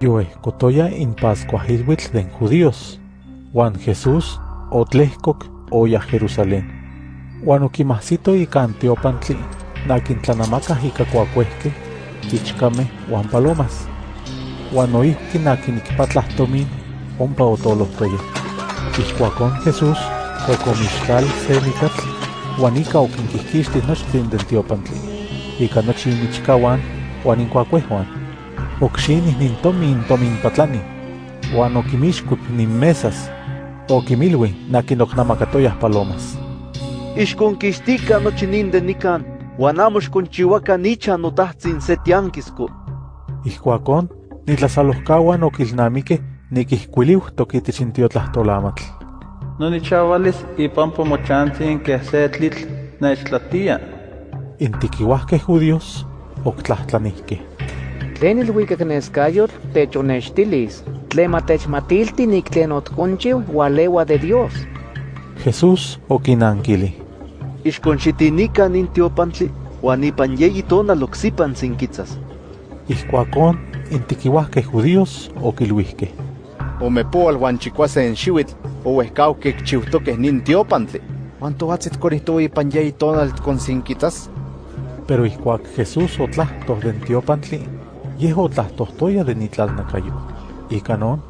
Yoehkotoya in Pascua Hilwitl den judíos. Juan Jesús otlehkok oya Jerusalén. Juan okimahsito ika Antiopantli, nakintlanamaka ika kuakuehke, chichkame Juan palomas. Juan oihki nakinikpatlahtomin ompa otolohtoya. Ixkuakon Jesús okomixkal se nikatl, Juan ika okinkihkixtih nochtin den tiopantli. Ika nochi imichkawan Juan inkuakuehuan. Okxinih nintomin tomin patlani. Juan okimixkuip nin mesas. Okimilwi nakinoknamakatoyah palomas. Ixkonkixtika nochi nin de nikan, uan amo xkonchiuakan nichan notahtsin se tiankisko. Ijkuakon, nitlasalohkauan okilnamikeh nikihkuiliuhtok itich intiotlahtoolamatl. Nonichavalis ipampo mochantzin keh se tlitl nechtlatia. Intikiuahkeh judíos oktlahtlanihkeh. Tlen ilhuikak neskayotl techonextilis, tlen matechmatilti nik tlen otkonchiu ualeua de Dios. Jesús okinankili. Ixkonxitinika nin tiopantli, uan ipan yeyi tonal oksipan sinkitzas. Ijkuakon, intikiuahkeh judíos okilhuihkeh. Omepoal huan chikuasen xiuitl, ouehkaukeh chiuhtokeh nin tiopantli. Huan toatzit korihtowa ipan yeyi tonal konsinkitas. Pero ijkuak Jesús otlahtoh den tiopantli, yeh otlahtohtoya de nitlalnakayo. Ika non,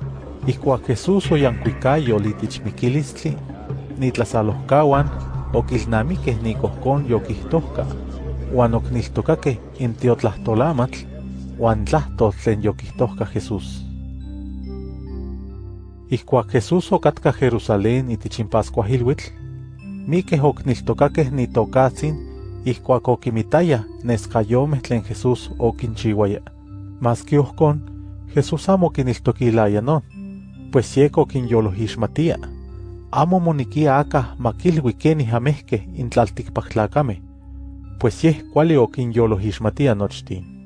ijkuak Jesús oyankuikayo litich mikilistli, nitlasalohkauan okilnamikeh nikohkon yokihtohka, uan okniltokakeh intiotlahtoolamatl, uan tlahtoh tlen yokihtohka Jesús. Ijkuak Jesús okatka Jerusalén itich in Pascuahilhuitl, mikeh okniltokakeh nitokatzin ijkuak okimitaya neskayomeh tlen Jesús okinchiuaya. Maski ohkon, Jesús amo kiniltokilaya non, pues yek okinyolojixmatia. Amo monikia akah makilui kenih amehkeh intlaltikpaktlakameh, pues yeh kuali okinyolojixmatia nochtin.